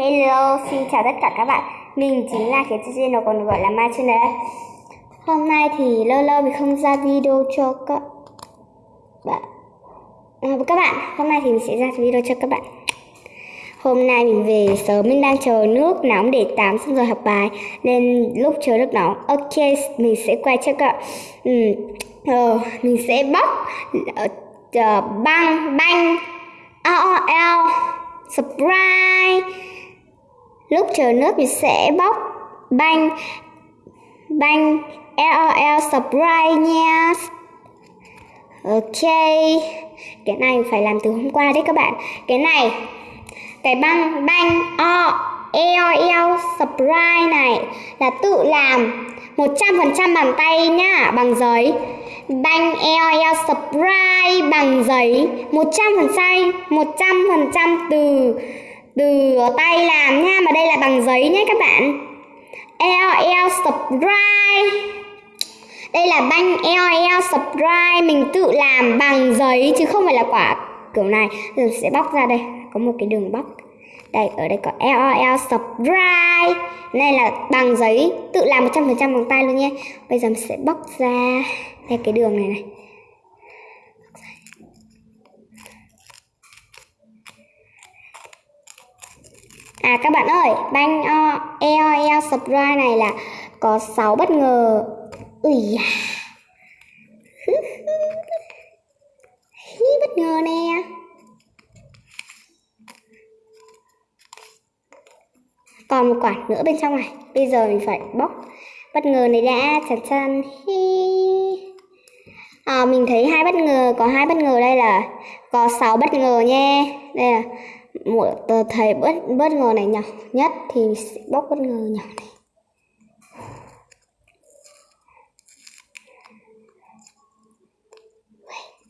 Hello, xin chào tất cả các bạn. Mình chính là cái channel còn gọi là Mai Channel Hôm nay thì lâu lâu mình không ra video cho các bạn. À, Các bạn, hôm nay thì mình sẽ ra video cho các bạn. Hôm nay mình về sớm, mình đang chờ nước nóng để tắm xong rồi học bài. Nên lúc chờ nước nóng, ok, mình sẽ quay cho các bạn. Ừ, ờ, Mình sẽ bóc uh, băng, băng, AOL, surprise lúc chờ nước thì sẽ bóc banh banh LOL surprise nha. Ok. Cái này phải làm từ hôm qua đấy các bạn. Cái này, Cái băng, banh, o e, LOL e, surprise này Là tự làm 100% bằng tay nhá, Bằng giấy. Banh e, LOL surprise bằng giấy. 100% 100% từ từ tay làm nha, mà đây là bằng giấy nhé các bạn. LL subscribe. Đây là banh LL subscribe, mình tự làm bằng giấy chứ không phải là quả kiểu này. Rồi sẽ bóc ra đây, có một cái đường bóc. Đây, ở đây có LOL subscribe. Này là bằng giấy, tự làm 100% bằng tay luôn nhé. Bây giờ mình sẽ bóc ra. Đây, cái đường này này. À các bạn ơi, banh EOL e, Surprise này là có 6 bất ngờ. Ui da. bất ngờ nè. Còn một quả nữa bên trong này. Bây giờ mình phải bóc bất ngờ này đã chặt chân. À, mình thấy hai bất ngờ, có hai bất ngờ đây là có 6 bất ngờ nha. Đây là một tờ thầy bất bất ngờ này nhỏ nhất thì sẽ bóc bất ngờ nhỏ này.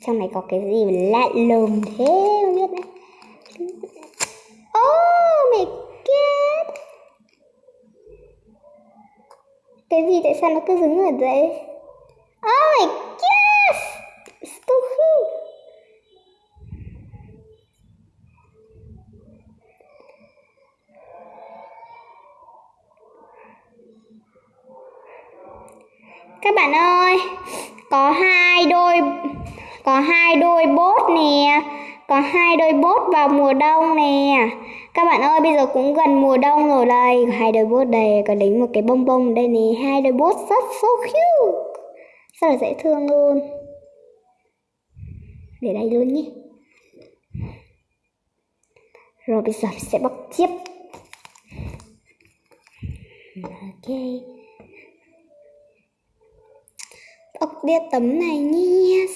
Trong này có cái gì mà lạ lùng thế, không biết đấy. Oh my god cái gì tại sao nó cứ dứng ở đấy oh my god stupid các bạn ơi, có hai đôi, có hai đôi bốt nè, có hai đôi bốt vào mùa đông nè. Các bạn ơi, bây giờ cũng gần mùa đông rồi đây. Hai đôi bốt đây, có đánh một cái bông bông đây nè. Hai đôi bốt rất, so cute. Rất là dễ thương luôn. Để đây luôn nhé. Rồi bây giờ mình sẽ bóc tiếp. Ok ốc đĩa tấm này nhé.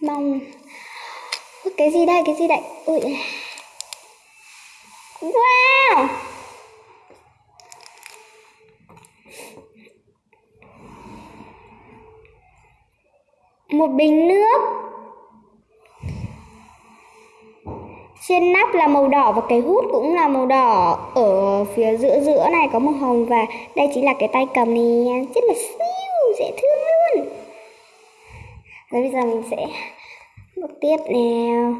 Mong cái gì đây, cái gì đây? Ui. Wow! Một bình nước. Trên nắp là màu đỏ và cái hút cũng là màu đỏ. Ở phía giữa giữa này có màu hồng và đây chính là cái tay cầm này rất là siêu dễ thương luôn. Rồi bây giờ mình sẽ bước tiếp nào.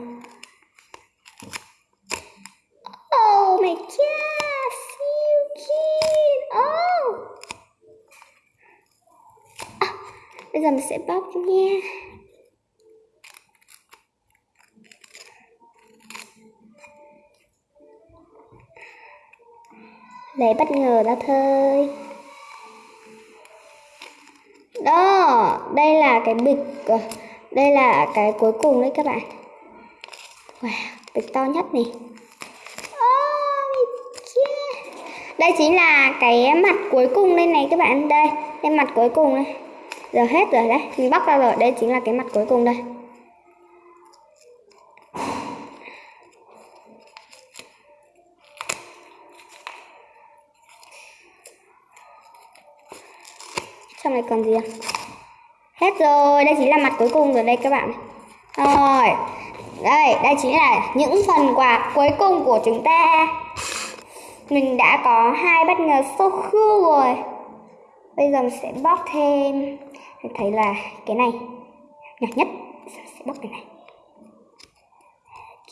Oh my god siêu cute. Oh. À, bây giờ mình sẽ bóc nha. Lấy bất ngờ ra thôi đó đây là cái bịch ờ, đây là cái cuối cùng đấy các bạn. Wow, bịch to nhất này đây chính là cái mặt cuối cùng đây này các bạn. Đây cái mặt cuối cùng đây giờ hết rồi đấy mình bóc ra rồi. Đây chính là cái mặt cuối cùng đây. Trong này còn gì à? hết rồi, đây chính là mặt cuối cùng rồi đây các bạn. Rồi, đây đây chính là những phần quà cuối cùng của chúng ta. Mình đã có hai bất ngờ số khư rồi. Bây giờ mình sẽ bóc thêm. Mình thấy là cái này nhỏ nhất. Sẽ bóc cái này.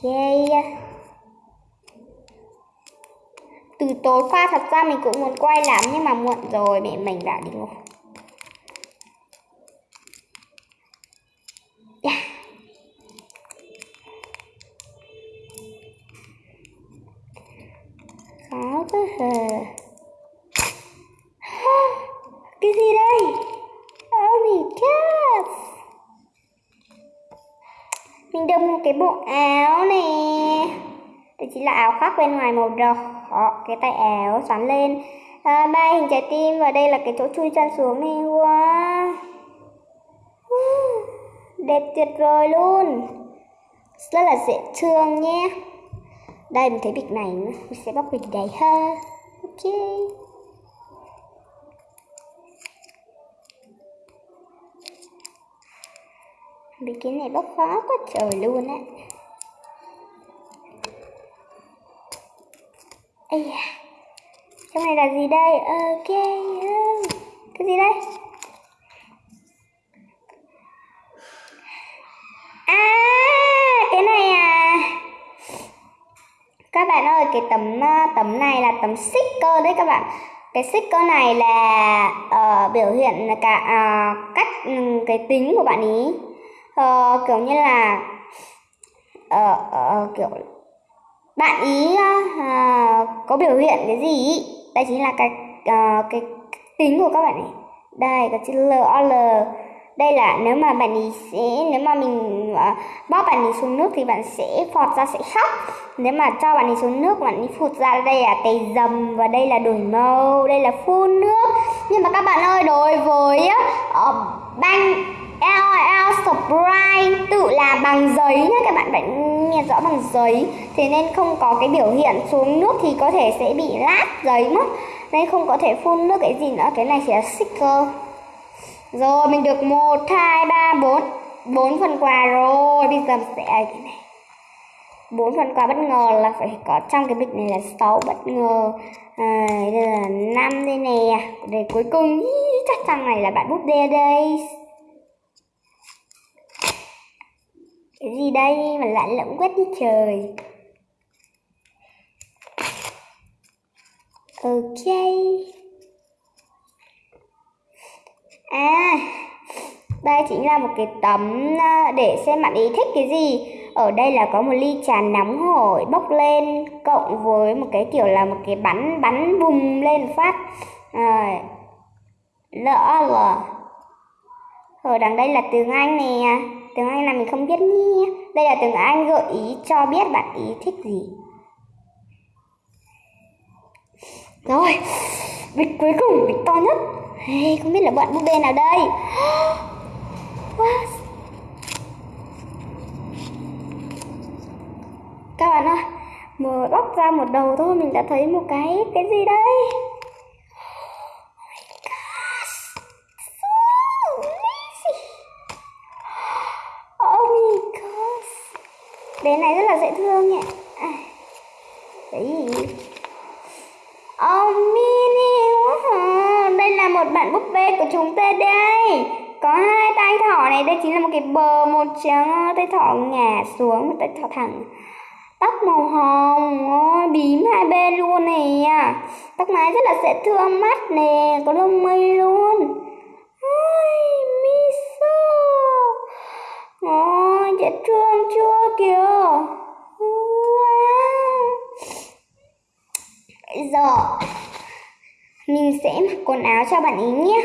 Ok. Từ tối qua thật ra mình cũng muốn quay lắm nhưng mà muộn rồi, mẹ mình đã đi ngủ yeah. khó quá hờ cái gì đây? Oh my god mình được một cái bộ áo nè. Đây chỉ là áo khoác bên ngoài màu đỏ. Cái tay áo xoắn lên. À, ba hình trái tim và đây là cái chỗ chui chân xuống này wow. Đẹp tuyệt vời luôn. Rất là dễ thương nhé đây mình thấy bịch này nữa mình sẽ bóc bịch đấy ha ok bịch cái này bóc khó quá trời luôn á Ây da. Trong này là gì đây? Ok. Ừ. Cái gì đây? À, cái này à. Các bạn ơi, cái tấm ờ, tấm này là tấm sticker đấy các bạn. Cái sticker này là uh, biểu hiện cả uh, cách um, cái tính của bạn ý. Uh, kiểu như là uh, uh, kiểu bạn ý uh, có biểu hiện cái gì ý? đây chính là cái uh, cái tính của các bạn này đây có chữ L O L đây là nếu mà bạn ấy sẽ nếu mà mình uh, bóp bạn ấy xuống nước thì bạn sẽ phọt ra sẽ khóc. Nếu mà cho bạn ấy xuống nước bạn ấy phụt ra đây là tầy dầm và đây là đổi màu đây là phun nước. Nhưng mà các bạn ơi đối với ờ, uh, banh LOL Surprise tự làm bằng giấy nhé các bạn phải nghe rõ bằng giấy. Thế nên không có cái biểu hiện xuống nước thì có thể sẽ bị lát giấy mất. Nên không có thể phun nước cái gì nữa cái này chỉ là sticker rồi mình được một hai ba bốn. Bốn phần quà rồi. Bây giờ sẽ cái này. Bốn phần quà bất ngờ là phải có trong cái bịch này là sáu bất ngờ. À, đây là năm đây nè. Để cuối cùng chắc trong này là bạn bút bê đây. Cái gì đây mà lạ lẫm quét đi trời ok à đây chính là một cái tấm à, để xem bạn ý thích cái gì ở đây là có một ly trà nóng hổi bốc lên cộng với một cái kiểu là một cái bắn bắn bùng lên phát à, lỡ là ở đằng đây là tiếng anh nè tiếng Anh là mình không biết nhé. Đây là tiếng Anh gợi ý cho biết bạn ý thích gì. Rồi, bịch cuối cùng, bịch to nhất. Hey, không biết là bạn búp bê nào đây. Các bạn ơi, mở bóc ra một đầu thôi mình đã thấy một cái cái gì đây? bé này rất là dễ thương nhỉ à, cái gì oh mini wow. đây là một bạn búp bê của chúng ta đây có hai tay thỏ này, đây chính là một cái bờ, một trắng tay thỏ ngả xuống, một tay thỏ thẳng. Tóc màu hồng, ôi, bím hai bên luôn nè. Tóc mái rất là dễ thương, mắt nè, có lông mây luôn. Ôi miso ôi, dễ thương chưa kìa. Giờ, mình sẽ mặc quần áo cho bạn ý nhé.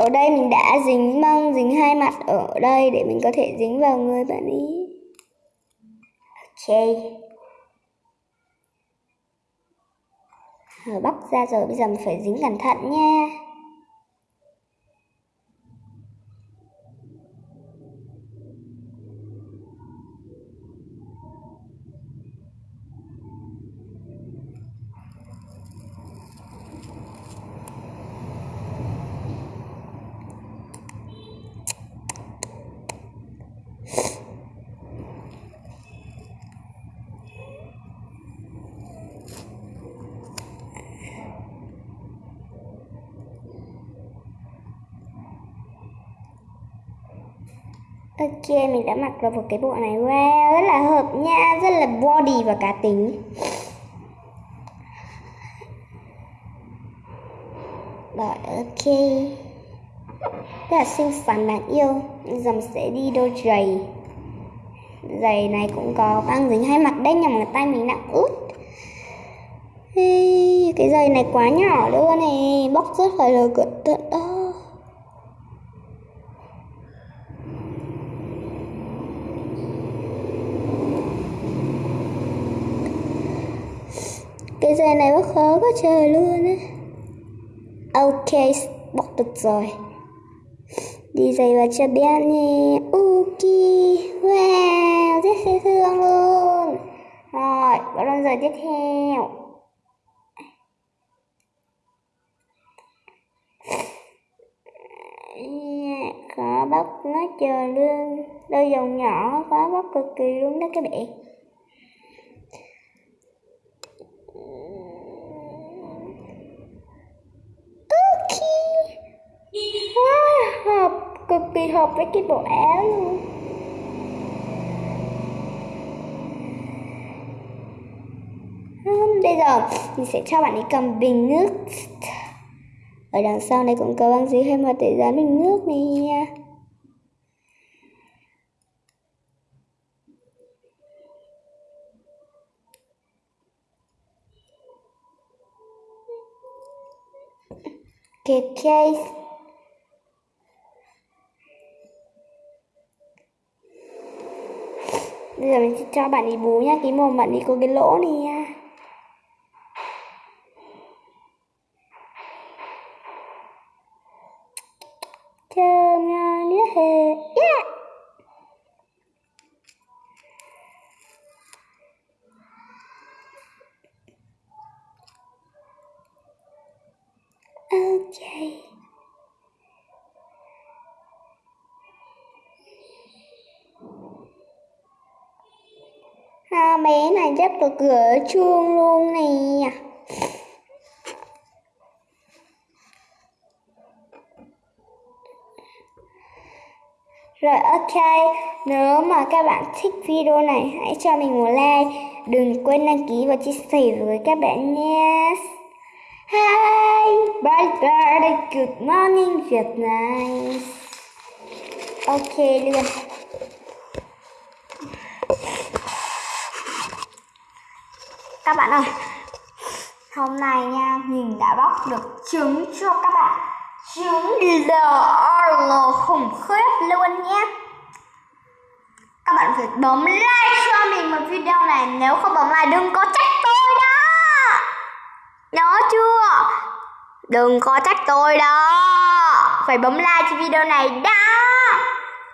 Ở đây mình đã dính băng dính hai mặt ở đây để mình có thể dính vào người bạn ý. Ok. Rồi bóc ra rồi, bây giờ mình phải dính cẩn thận nha. Ok, mình đã mặc được một cái bộ này Wow, rất là hợp nha Rất là body và cá tính. Rồi, ok. Rất là xinh xắn đáng yêu. Giờ mình sẽ đi đôi giày. Giày này cũng có băng dính hai mặt đây nhưng mà tay mình nặng út. Cái giày này quá nhỏ luôn này Bóc rất phải là cẩn thận đó. Cái giày này rất khó quá trời luôn á. Ok bóc được rồi. Đi giày vào cho bé nè ok, wow, rất dễ thương luôn. Rồi bắt đầu giờ tiếp theo. Dạ, khó bóc nó chờ luôn đôi dòng nhỏ khó bóc cực kỳ luôn đó các bạn. Hợp cực kỳ hợp với cái bộ áo luôn. Bây giờ, mình sẽ cho bạn ấy cầm bình nước. Ở đằng sau này cũng có băng dính hay mà để dán bình nước này. Nha cái case. Bây giờ mình sẽ cho bạn ấy bú nhá, cái mồm bạn ấy có cái lỗ này nha thơm nha nữa hề. Yeah. okay bé cửa chuông luôn nè. Rồi ok, nếu mà các bạn thích video này hãy cho mình một like. Đừng quên đăng ký và chia sẻ với các bạn nhé. Hi, bye bye, good morning Việt Nam Ok luôn các bạn ơi. Hôm nay nha, mình đã bóc được trứng cho các bạn. Trứng LOL khủng khiếp luôn nhé. Các bạn phải bấm like cho mình một video này, nếu không bấm like đừng có trách tôi đó. Nhớ chưa? Đừng có trách tôi đó. Phải bấm like cho video này đó.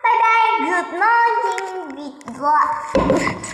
Bye bye, good morning Việt